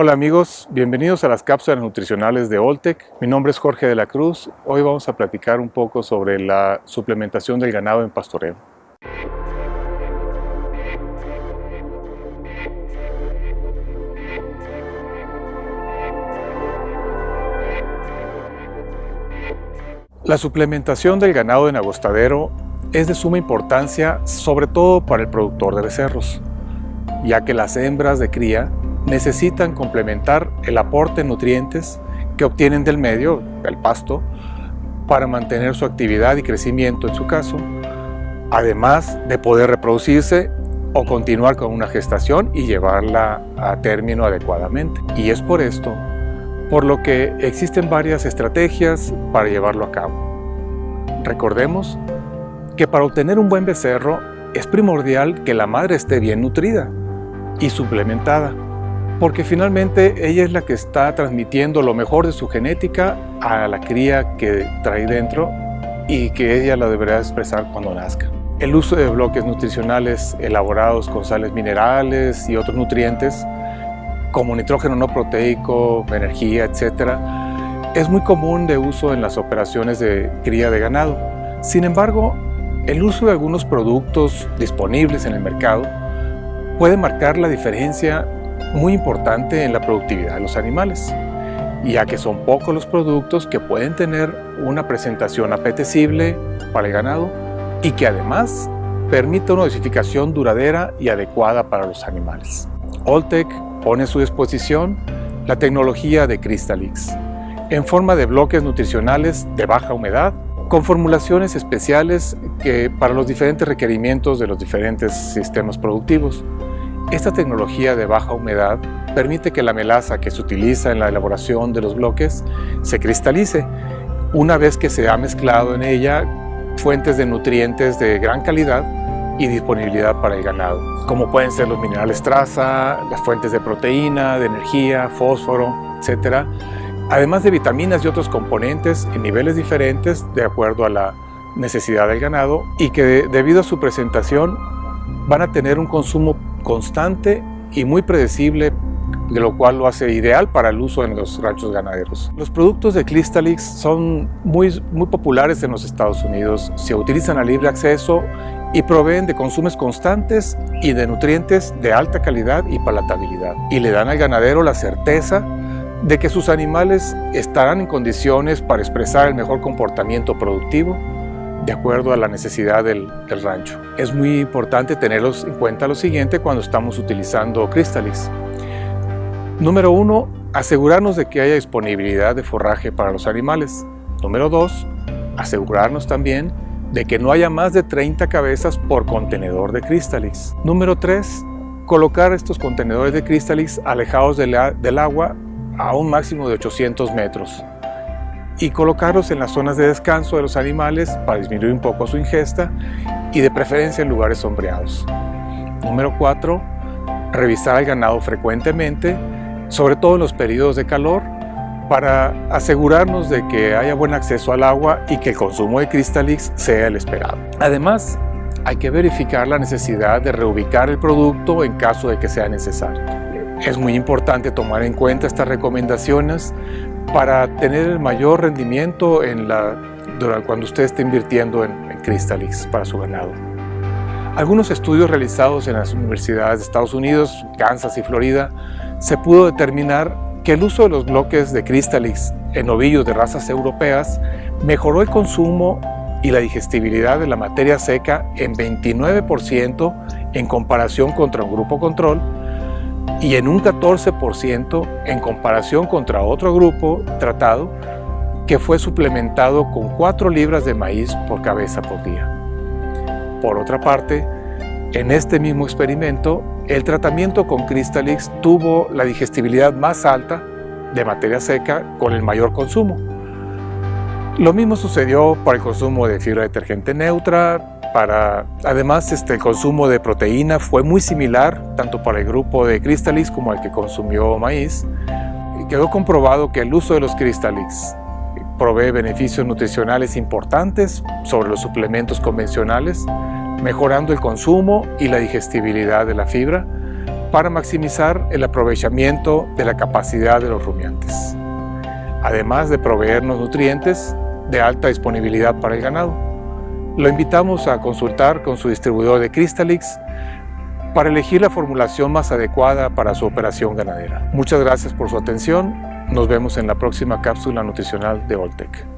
Hola amigos, bienvenidos a las cápsulas nutricionales de Oltec. Mi nombre es Jorge de la Cruz. Hoy vamos a platicar un poco sobre la suplementación del ganado en pastoreo. La suplementación del ganado en agostadero es de suma importancia sobre todo para el productor de becerros, ya que las hembras de cría necesitan complementar el aporte de nutrientes que obtienen del medio, del pasto, para mantener su actividad y crecimiento en su caso, además de poder reproducirse o continuar con una gestación y llevarla a término adecuadamente. Y es por esto por lo que existen varias estrategias para llevarlo a cabo. Recordemos que para obtener un buen becerro es primordial que la madre esté bien nutrida y suplementada, porque finalmente ella es la que está transmitiendo lo mejor de su genética a la cría que trae dentro y que ella la deberá expresar cuando nazca. El uso de bloques nutricionales elaborados con sales minerales y otros nutrientes como nitrógeno no proteico, energía, etc., es muy común de uso en las operaciones de cría de ganado. Sin embargo, el uso de algunos productos disponibles en el mercado puede marcar la diferencia muy importante en la productividad de los animales, ya que son pocos los productos que pueden tener una presentación apetecible para el ganado y que además permite una dosificación duradera y adecuada para los animales. Oltec pone a su disposición la tecnología de Crystalix en forma de bloques nutricionales de baja humedad con formulaciones especiales que, para los diferentes requerimientos de los diferentes sistemas productivos. Esta tecnología de baja humedad permite que la melaza que se utiliza en la elaboración de los bloques se cristalice una vez que se ha mezclado en ella fuentes de nutrientes de gran calidad y disponibilidad para el ganado, como pueden ser los minerales traza, las fuentes de proteína, de energía, fósforo, etc. Además de vitaminas y otros componentes en niveles diferentes de acuerdo a la necesidad del ganado y que debido a su presentación van a tener un consumo constante y muy predecible de lo cual lo hace ideal para el uso en los ranchos ganaderos. Los productos de Clistalix son muy, muy populares en los Estados Unidos, se utilizan a libre acceso y proveen de consumos constantes y de nutrientes de alta calidad y palatabilidad. Y le dan al ganadero la certeza de que sus animales estarán en condiciones para expresar el mejor comportamiento productivo de acuerdo a la necesidad del, rancho. Es muy importante tenerlos en cuenta lo siguiente cuando estamos utilizando Crystalix. Número uno, asegurarnos de que haya disponibilidad de forraje para los animales. Número dos, asegurarnos también de que no haya más de 30 cabezas por contenedor de Crystalix. Número 3. Colocar estos contenedores de Crystalix alejados del agua a un máximo de 800 metros y colocarlos en las zonas de descanso de los animales para disminuir un poco su ingesta y de preferencia en lugares sombreados. Número 4. Revisar al ganado frecuentemente, sobre todo en los periodos de calor, para asegurarnos de que haya buen acceso al agua y que el consumo de Crystalix sea el esperado. Además, hay que verificar la necesidad de reubicar el producto en caso de que sea necesario. Es muy importante tomar en cuenta estas recomendaciones para tener el mayor rendimiento en la, cuando usted esté invirtiendo en, en Crystalix para su ganado. Algunos estudios realizados en las universidades de Estados Unidos, Kansas y Florida, se pudo determinar que el uso de los bloques de Crystalix en ovillos de razas europeas mejoró el consumo y la digestibilidad de la materia seca en 29% en comparación contra un grupo control y en un 14% en comparación contra otro grupo tratado que fue suplementado con 4 libras de maíz por cabeza por día. Por otra parte, en este mismo experimento, el tratamiento con Crystalix tuvo la digestibilidad más alta de materia seca con el mayor consumo. Lo mismo sucedió para el consumo de fibra detergente neutra, además este, el consumo de proteína fue muy similar tanto para el grupo de Crystalix como el que consumió maíz. Y quedó comprobado que el uso de los Crystalix provee beneficios nutricionales importantes sobre los suplementos convencionales, mejorando el consumo y la digestibilidad de la fibra, para maximizar el aprovechamiento de la capacidad de los rumiantes, además de proveernos nutrientes de alta disponibilidad para el ganado. Lo invitamos a consultar con su distribuidor de Crystalix para elegir la formulación más adecuada para su operación ganadera. Muchas gracias por su atención. Nos vemos en la próxima cápsula nutricional de Oltec.